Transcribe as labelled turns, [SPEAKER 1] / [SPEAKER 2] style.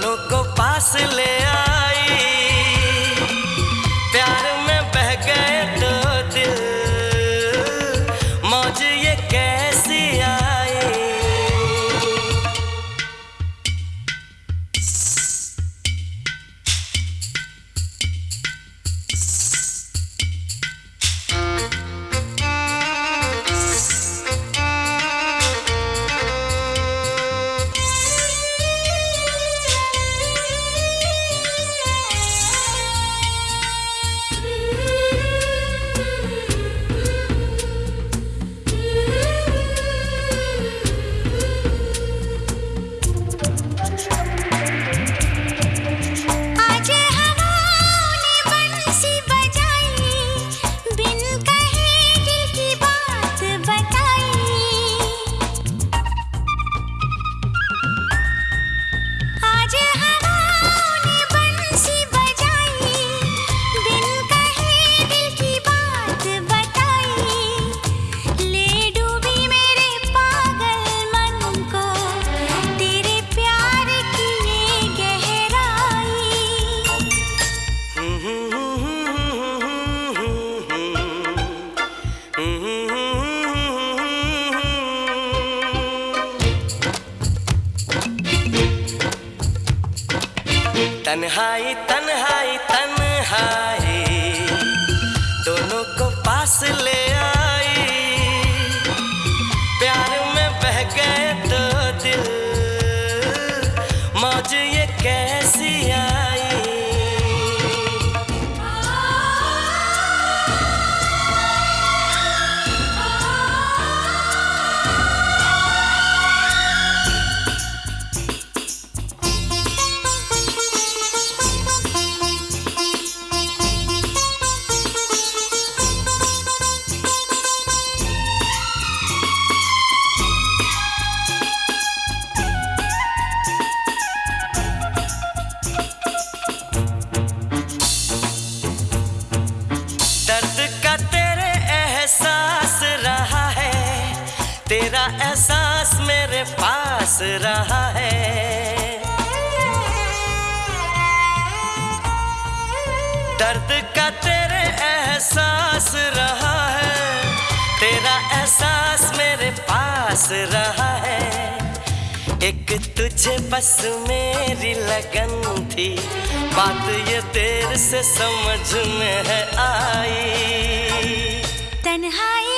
[SPEAKER 1] दोनों को पास ले
[SPEAKER 2] आए।
[SPEAKER 1] तन्हाई तन्हाई तन्हाई। दोनों को पास ले आई। प्यार में बह गए तो दिल एहसास मेरे पास रहा है। दर्द का तेरे एहसास रहा है। तेरा एहसास मेरे पास रहा है। एक तुझे बस मेरी लगन थी। बात ये देर से समझ में है आई।
[SPEAKER 2] तन्हाई